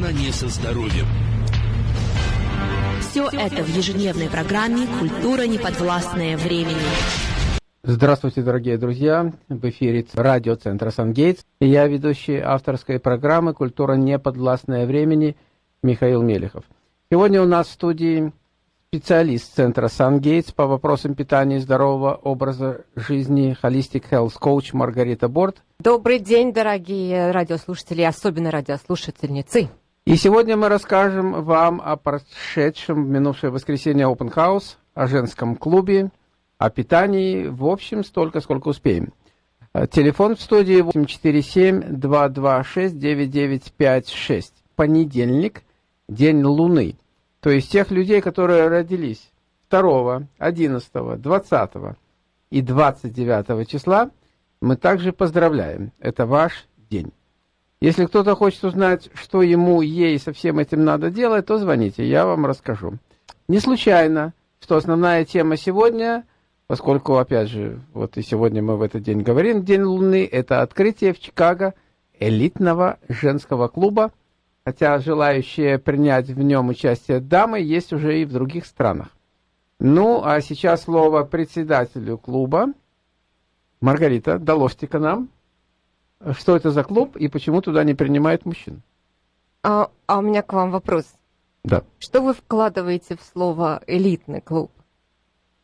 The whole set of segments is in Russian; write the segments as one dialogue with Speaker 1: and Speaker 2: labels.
Speaker 1: Познание со здоровьем.
Speaker 2: Все это в ежедневной программе «Культура неподвластная времени».
Speaker 3: Здравствуйте, дорогие друзья! В эфире радиоцентра «Сангейтс». И я ведущий авторской программы «Культура неподвластная времени» Михаил Мелехов. Сегодня у нас в студии специалист центра «Сангейтс» по вопросам питания и здорового образа жизни Holistic Health Coach Маргарита Борт.
Speaker 4: Добрый день, дорогие радиослушатели, особенно радиослушательницы.
Speaker 3: И сегодня мы расскажем вам о прошедшем в минувшее воскресенье Open House, о женском клубе, о питании, в общем, столько, сколько успеем. Э, телефон в студии 847-226-9956. Понедельник, день Луны. То есть тех людей, которые родились 2, 11, 20 и 29 числа, мы также поздравляем. Это ваш день. Если кто-то хочет узнать, что ему, ей со всем этим надо делать, то звоните, я вам расскажу. Не случайно, что основная тема сегодня, поскольку, опять же, вот и сегодня мы в этот день говорим, День Луны, это открытие в Чикаго элитного женского клуба, хотя желающие принять в нем участие дамы есть уже и в других странах. Ну, а сейчас слово председателю клуба. Маргарита, доложьте-ка нам. Что это за клуб и почему туда не принимают мужчин?
Speaker 4: А, а у меня к вам вопрос.
Speaker 3: Да.
Speaker 4: Что вы вкладываете в слово элитный клуб?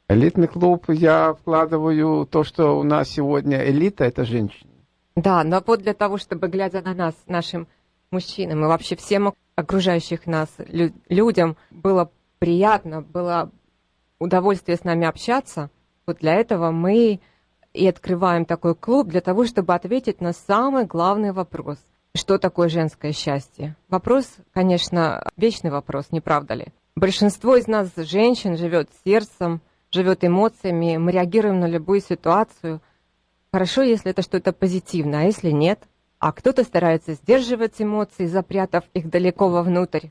Speaker 3: Элитный клуб я вкладываю то, что у нас сегодня элита это женщины.
Speaker 4: Да, но вот для того, чтобы, глядя на нас, нашим мужчинам и вообще всем окружающих нас лю- людям, было приятно, было удовольствие с нами общаться, вот для этого мы и открываем такой клуб для того, чтобы ответить на самый главный вопрос. Что такое женское счастье? Вопрос, конечно, вечный вопрос, не правда ли? Большинство из нас, женщин, живет сердцем, живет эмоциями, мы реагируем на любую ситуацию. Хорошо, если это что-то позитивное, а если нет? А кто-то старается сдерживать эмоции, запрятав их далеко вовнутрь.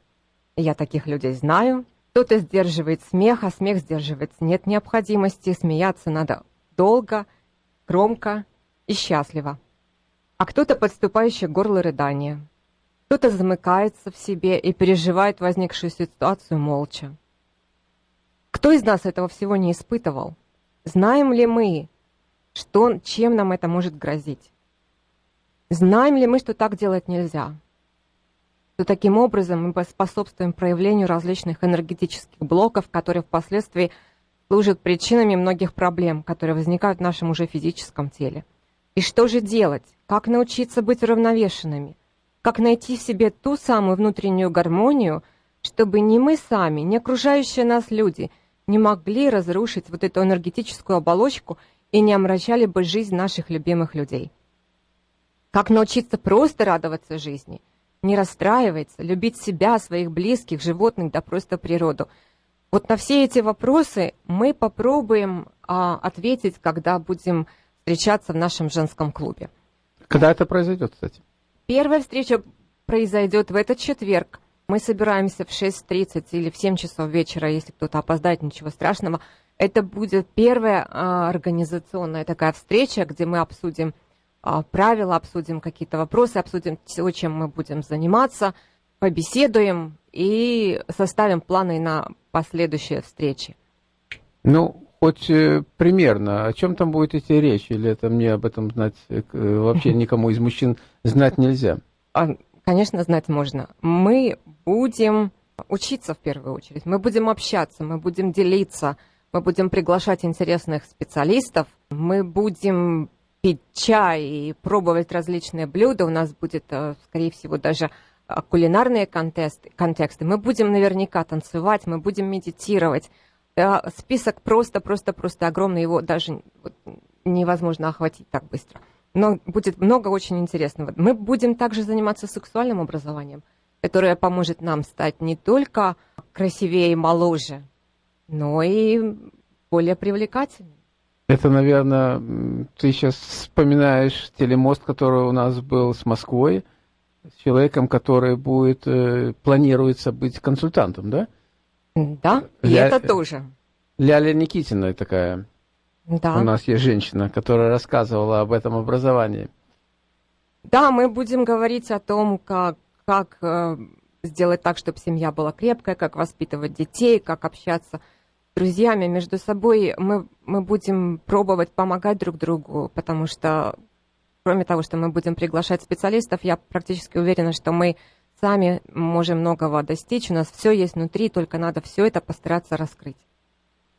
Speaker 4: Я таких людей знаю. Кто-то сдерживает смех, а смех сдерживать нет необходимости. Смеяться надо долго, громко и счастливо. А кто-то подступающий к горлу рыдания. Кто-то замыкается в себе и переживает возникшую ситуацию молча. Кто из нас этого всего не испытывал? Знаем ли мы, что, чем нам это может грозить? Знаем ли мы, что так делать нельзя? Что таким образом мы способствуем проявлению различных энергетических блоков, которые впоследствии служат причинами многих проблем, которые возникают в нашем уже физическом теле. И что же делать? Как научиться быть уравновешенными? Как найти в себе ту самую внутреннюю гармонию, чтобы ни мы сами, ни окружающие нас люди не могли разрушить вот эту энергетическую оболочку и не омрачали бы жизнь наших любимых людей? Как научиться просто радоваться жизни, не расстраиваться, любить себя, своих близких, животных, да просто природу – вот на все эти вопросы мы попробуем а, ответить, когда будем встречаться в нашем женском клубе.
Speaker 3: Когда это произойдет, кстати?
Speaker 4: Первая встреча произойдет в этот четверг. Мы собираемся в 6.30 или в 7 часов вечера, если кто-то опоздает, ничего страшного. Это будет первая а, организационная такая встреча, где мы обсудим а, правила, обсудим какие-то вопросы, обсудим то, чем мы будем заниматься, побеседуем и составим планы на последующие встречи.
Speaker 3: Ну, хоть э, примерно, о чем там будет идти речь, или это мне об этом знать э, вообще никому из мужчин знать нельзя?
Speaker 4: А, конечно, знать можно. Мы будем учиться в первую очередь, мы будем общаться, мы будем делиться, мы будем приглашать интересных специалистов, мы будем пить чай и пробовать различные блюда. У нас будет, э, скорее всего, даже кулинарные контесты, контексты, мы будем наверняка танцевать, мы будем медитировать. Список просто-просто-просто огромный, его даже невозможно охватить так быстро. Но будет много очень интересного. Мы будем также заниматься сексуальным образованием, которое поможет нам стать не только красивее и моложе, но и более привлекательным.
Speaker 3: Это, наверное, ты сейчас вспоминаешь телемост, который у нас был с Москвой, с человеком, который будет, э, планируется быть консультантом, да?
Speaker 4: Да, и Ля... это тоже.
Speaker 3: Ляля Никитина такая.
Speaker 4: Да.
Speaker 3: У нас есть женщина, которая рассказывала об этом образовании.
Speaker 4: Да, мы будем говорить о том, как, как э, сделать так, чтобы семья была крепкая, как воспитывать детей, как общаться с друзьями между собой. Мы, мы будем пробовать помогать друг другу, потому что, кроме того, что мы будем приглашать специалистов, я практически уверена, что мы сами можем многого достичь. У нас все есть внутри, только надо все это постараться раскрыть.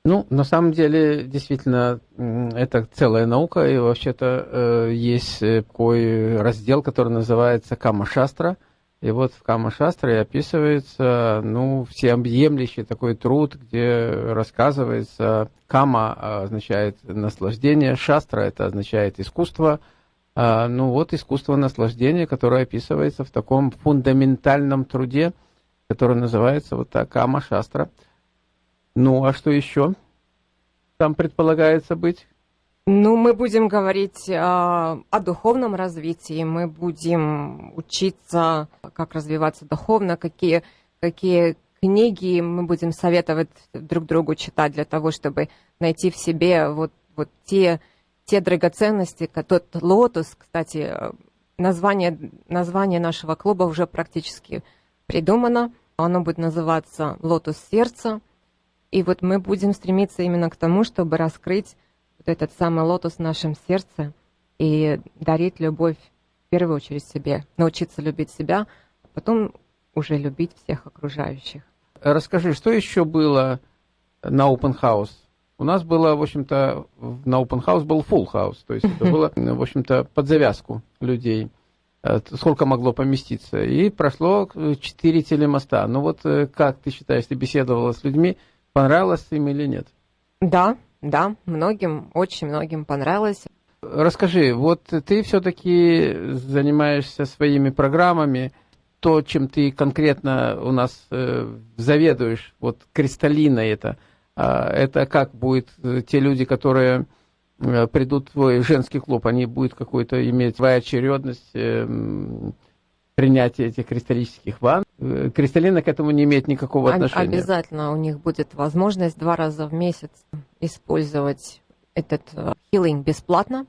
Speaker 3: Ну, на самом деле, действительно, это целая наука, и вообще-то э, есть э, такой раздел, который называется Кама-шастра, и вот в Кама-шастре описывается, ну, всеобъемлющий такой труд, где рассказывается, Кама означает наслаждение, Шастра это означает искусство, ну вот искусство наслаждения, которое описывается в таком фундаментальном труде, который называется вот так Кама-шастра – ну, а что еще там предполагается быть?
Speaker 4: Ну, мы будем говорить э, о духовном развитии, мы будем учиться, как развиваться духовно, какие, какие книги мы будем советовать друг другу читать для того, чтобы найти в себе вот, вот те, те драгоценности, тот лотос, кстати, название, название нашего клуба уже практически придумано. Оно будет называться «Лотос сердца». И вот мы будем стремиться именно к тому, чтобы раскрыть вот этот самый лотос в нашем сердце и дарить любовь в первую очередь себе, научиться любить себя, а потом уже любить всех окружающих.
Speaker 3: Расскажи, что еще было на Open House? У нас было, в общем-то, на Open House был full house, то есть это было, в общем-то, под завязку людей э, сколько могло поместиться. И прошло четыре телемоста. Ну вот э, как ты считаешь, ты беседовала с людьми, Понравилось им или нет?
Speaker 4: Да, да, многим, очень многим понравилось.
Speaker 3: Расскажи, вот ты все-таки занимаешься своими программами, то, чем ты конкретно у нас э, заведуешь, вот кристаллина это, э, это как будет э, те люди, которые э, придут в твой женский клуб, они будут какую-то иметь своя очередность, э, принятия этих кристаллических ванн. Э, кристаллина к этому не имеет никакого отношения.
Speaker 4: Обязательно у них будет возможность два раза в месяц использовать этот хилинг бесплатно.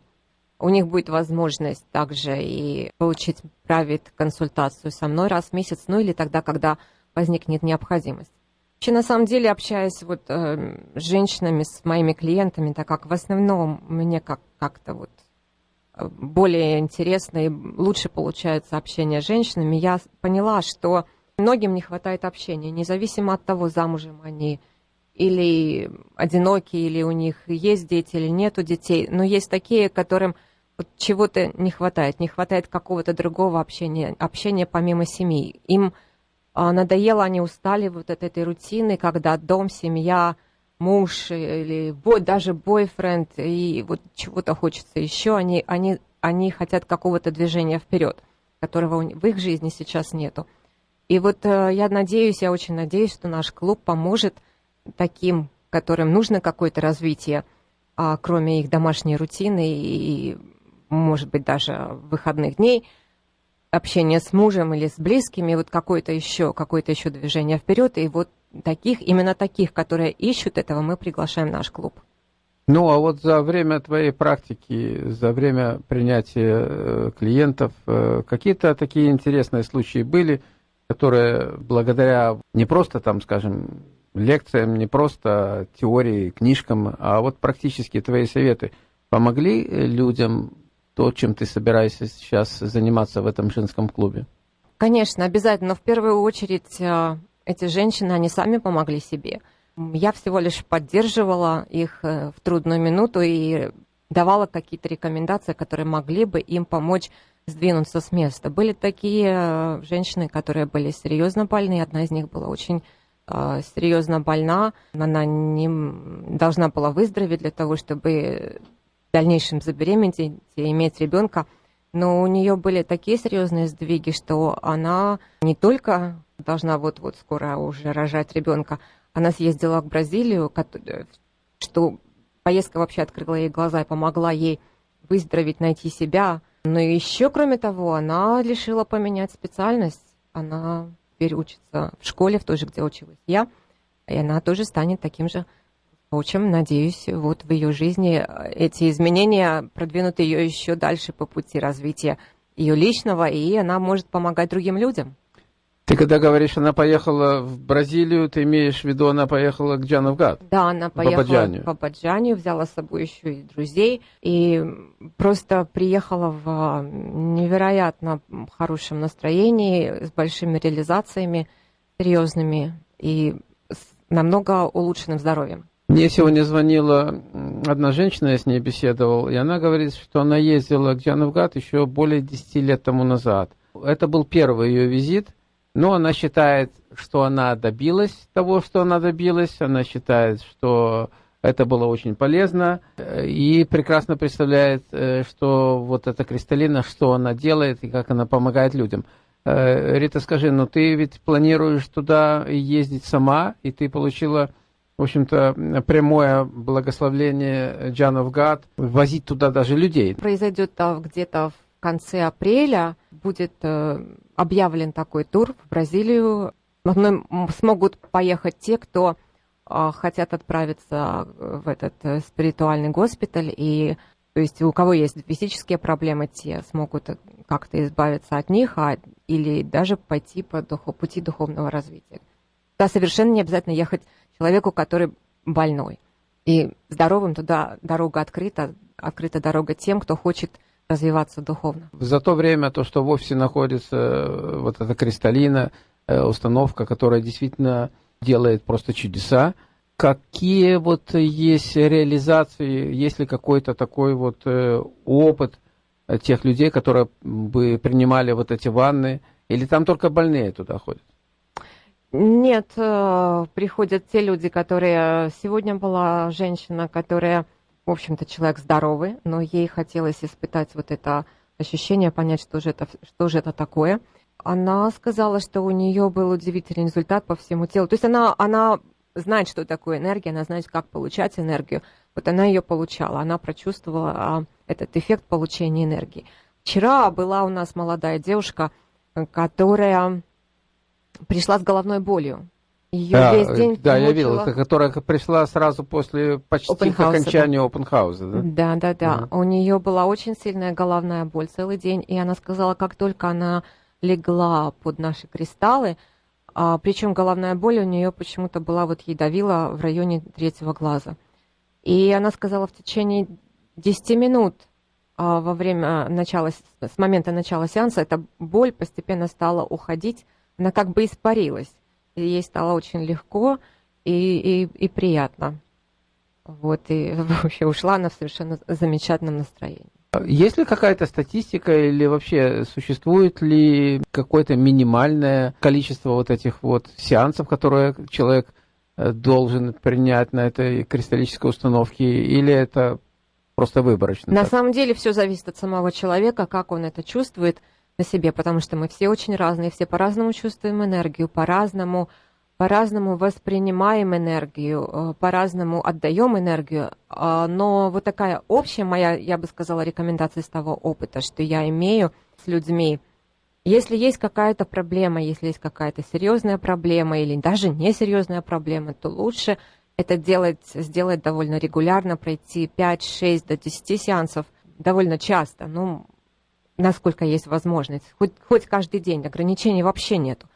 Speaker 4: У них будет возможность также и получить правит консультацию со мной раз в месяц, ну или тогда, когда возникнет необходимость. Вообще, на самом деле, общаясь вот э, с женщинами, с моими клиентами, так как в основном мне как- как-то вот более интересно и лучше получается общение с женщинами, я поняла, что многим не хватает общения, независимо от того, замужем они или одиноки, или у них есть дети, или нету детей. Но есть такие, которым вот чего-то не хватает, не хватает какого-то другого общения, общения помимо семьи. Им надоело, они устали вот от этой рутины, когда дом, семья, муж или бой, даже бойфренд, и вот чего-то хочется еще, они, они, они хотят какого-то движения вперед, которого в их жизни сейчас нету. И вот э, я надеюсь, я очень надеюсь, что наш клуб поможет таким, которым нужно какое-то развитие, а, кроме их домашней рутины и, может быть, даже выходных дней, общение с мужем или с близкими, вот какое-то еще, какое-то еще движение вперед. И вот таких, именно таких, которые ищут этого, мы приглашаем в наш клуб.
Speaker 3: Ну, а вот за время твоей практики, за время принятия э, клиентов, э, какие-то такие интересные случаи были, которые благодаря не просто там, скажем, лекциям, не просто теории, книжкам, а вот практически твои советы помогли людям то, чем ты собираешься сейчас заниматься в этом женском клубе?
Speaker 4: Конечно, обязательно. Но в первую очередь э, эти женщины, они сами помогли себе. Я всего лишь поддерживала их э, в трудную минуту и давала какие-то рекомендации, которые могли бы им помочь сдвинуться с места. Были такие э, женщины, которые были серьезно больны. Одна из них была очень серьезно больна. Она не должна была выздороветь для того, чтобы дальнейшем забеременеть и иметь ребенка. Но у нее были такие серьезные сдвиги, что она не только должна вот-вот скоро уже рожать ребенка, она съездила в Бразилию, что поездка вообще открыла ей глаза и помогла ей выздороветь, найти себя. Но еще, кроме того, она решила поменять специальность. Она теперь учится в школе, в той же, где училась я, и она тоже станет таким же Впрочем, надеюсь, вот в ее жизни э, эти изменения продвинут ее еще дальше по пути развития ее личного, и она может помогать другим людям.
Speaker 3: Ты когда говоришь, она поехала в Бразилию, ты имеешь в виду, она поехала к Джановгад?
Speaker 4: Да, она поехала
Speaker 3: Бабаджанию.
Speaker 4: в Бабаджанию, взяла с собой еще и друзей, и просто приехала в а, невероятно хорошем настроении, с большими реализациями серьезными и с намного улучшенным здоровьем.
Speaker 3: Мне сегодня звонила одна женщина, я с ней беседовал, и она говорит, что она ездила к Джановгад еще более 10 лет тому назад. Это был первый ее визит, но она считает, что она добилась того, что она добилась, она считает, что это было очень полезно и прекрасно представляет, э, что вот эта Кристалина, что она делает и как она помогает людям. Э, Рита, скажи, ну ты ведь планируешь туда ездить сама, и ты получила, в общем-то, прямое благословление Джанов Гад, возить туда даже людей.
Speaker 4: Произойдет где-то в конце апреля, будет э, объявлен такой тур в Бразилию. Смогут поехать те, кто а, хотят отправиться в этот э, спиритуальный госпиталь и то есть у кого есть физические проблемы, те смогут как-то избавиться от них, а, или даже пойти по духу, пути духовного развития. Да, совершенно не обязательно ехать человеку, который больной. И здоровым туда дорога открыта, открыта дорога тем, кто хочет развиваться духовно.
Speaker 3: За то время, то, что в офисе находится э, вот эта кристаллина, э, установка, которая действительно делает просто чудеса, какие вот есть реализации, есть ли какой-то такой вот э, опыт тех людей, которые бы принимали вот эти ванны, или там только больные туда ходят?
Speaker 4: Нет, приходят те люди, которые... Сегодня была женщина, которая в общем-то, человек здоровый, но ей хотелось испытать вот это ощущение, понять, что же это, что же это такое. Она сказала, что у нее был удивительный результат по всему телу. То есть она, она знает, что такое энергия, она знает, как получать энергию. Вот она ее получала, она прочувствовала а, этот эффект получения энергии. Вчера была у нас молодая девушка, которая пришла с головной болью.
Speaker 3: Ее да, весь день Да, я видел, это, которая пришла сразу после почти open окончания house.
Speaker 4: Да, да, да. да. Uh-huh. У нее была очень сильная головная боль целый день, и она сказала, как только она легла под наши кристаллы, а, причем головная боль у нее почему-то была, вот ей давила в районе третьего глаза. И она сказала, в течение 10 минут а, во время начала, с момента начала сеанса, эта боль постепенно стала уходить, она как бы испарилась и ей стало очень легко и, и, и приятно. Вот, и вообще ушла она в совершенно замечательном настроении.
Speaker 3: Есть ли какая-то статистика или вообще существует ли какое-то минимальное количество вот этих вот сеансов, которые человек э, должен принять на этой кристаллической установке, или это просто выборочно?
Speaker 4: На так? самом деле все зависит от самого человека, как он это чувствует – на себе, потому что мы все очень разные, все по-разному чувствуем энергию, по-разному по-разному воспринимаем энергию, э, по-разному отдаем энергию, а, но вот такая общая моя, я бы сказала, рекомендация из того опыта, что я имею с людьми, если есть какая-то проблема, если есть какая-то серьезная проблема или даже несерьезная проблема, то лучше это делать, сделать довольно регулярно, пройти 5, 6 до 10 сеансов довольно часто. Ну, насколько есть возможность, хоть, хоть каждый день, ограничений вообще нету.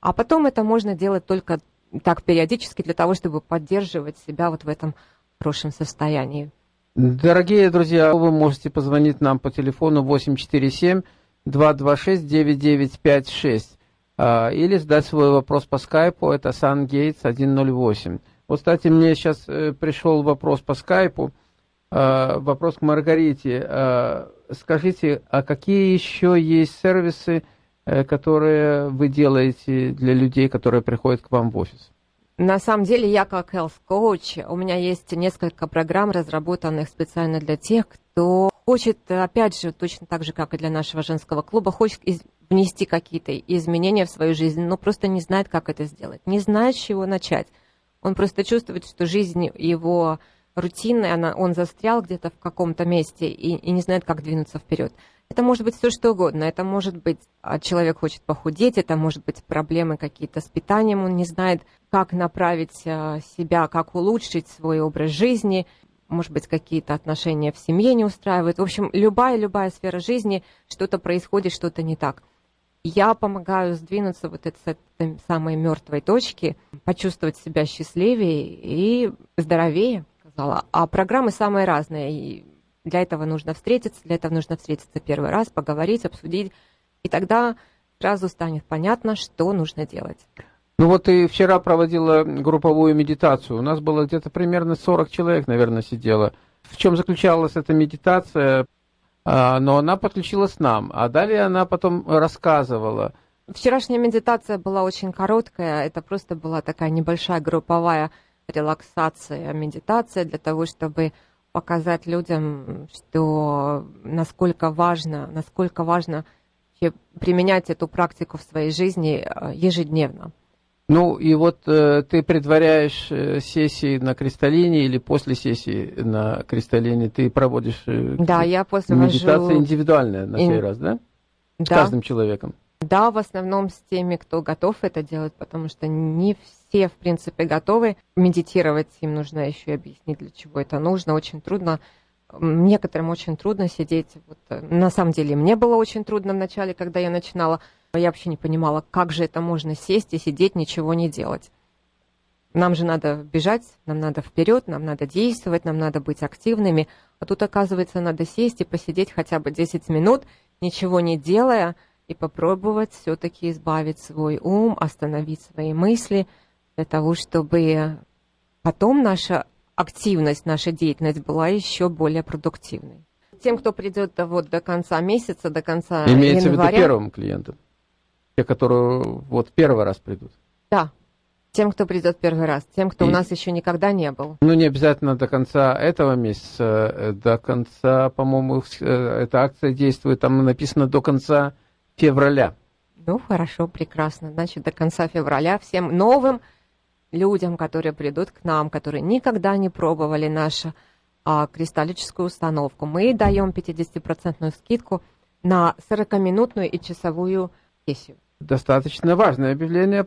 Speaker 4: А потом это можно делать только так периодически для того, чтобы поддерживать себя вот в этом хорошем состоянии.
Speaker 3: Дорогие друзья, вы можете позвонить нам по телефону 847 226 9956 или задать свой вопрос по скайпу, это SunGates 108. Вот, кстати, мне сейчас э, пришел вопрос по скайпу, а, вопрос к Маргарите. Скажите, а какие еще есть сервисы, э, которые вы делаете для людей, которые приходят к вам в офис?
Speaker 4: На самом деле, я как health coach, у меня есть несколько программ, разработанных специально для тех, кто хочет, опять же, точно так же, как и для нашего женского клуба, хочет внести какие-то изменения в свою жизнь, но просто не знает, как это сделать, не знает, с чего начать. Он просто чувствует, что жизнь его рутинной, она, он застрял где-то в каком-то месте и, и не знает, как двинуться вперед. Это может быть все что угодно. Это может быть а, человек хочет похудеть, это может быть проблемы какие-то с питанием, он не знает, как направить а, себя, как улучшить свой образ жизни, может быть, какие-то отношения в семье не устраивают. В общем, любая-любая сфера жизни, что-то происходит, что-то не так. Я помогаю сдвинуться вот с этой самой мертвой точки, почувствовать себя счастливее и здоровее, сказала. А программы самые разные. И для этого нужно встретиться, для этого нужно встретиться первый раз, поговорить, обсудить. И тогда сразу станет понятно, что нужно делать.
Speaker 3: Ну вот ты вчера проводила групповую медитацию. У нас было где-то примерно 40 человек, наверное, сидело. В чем заключалась эта медитация? А, но она подключилась нам, а далее она потом рассказывала.
Speaker 4: Вчерашняя медитация была очень короткая, это просто была такая небольшая групповая релаксация, медитация для того, чтобы показать людям, что насколько важно, насколько важно применять эту практику в своей жизни э, ежедневно.
Speaker 3: Ну и вот э, ты предваряешь э, сессии на кристаллине или после сессии на кристаллине ты проводишь э,
Speaker 4: да, я после
Speaker 3: медитация
Speaker 4: вожу...
Speaker 3: индивидуальная на сей раз, да? С
Speaker 4: да.
Speaker 3: каждым человеком.
Speaker 4: Да, в основном с теми, кто готов это делать, потому что не все, в принципе, готовы медитировать. Им нужно еще и объяснить, для чего это нужно. Очень трудно. Некоторым очень трудно сидеть. Вот, э, на самом деле, мне было очень трудно вначале, когда я начинала я вообще не понимала, как же это можно сесть и сидеть, ничего не делать. Нам же надо бежать, нам надо вперед, нам надо действовать, нам надо быть активными. А тут, оказывается, надо сесть и посидеть хотя бы 10 минут, ничего не делая, и попробовать все-таки избавить свой ум, остановить свои мысли, для того, чтобы потом наша активность, наша деятельность была еще более продуктивной. Тем, кто придет вот до конца месяца, до конца
Speaker 3: Имеется
Speaker 4: января...
Speaker 3: в виду первым клиентам? Те, которые вот первый раз придут.
Speaker 4: Да, тем, кто придет первый раз, тем, кто и, у нас еще никогда не был.
Speaker 3: Ну, не обязательно до конца этого месяца, э, до конца, по-моему, э, эта акция действует, там написано до конца февраля.
Speaker 4: Ну, хорошо, прекрасно. Значит, до конца февраля всем новым людям, которые придут к нам, которые никогда не пробовали нашу а, кристаллическую установку, мы даем 50% скидку на 40-минутную и часовую сессию
Speaker 3: достаточно важное объявление.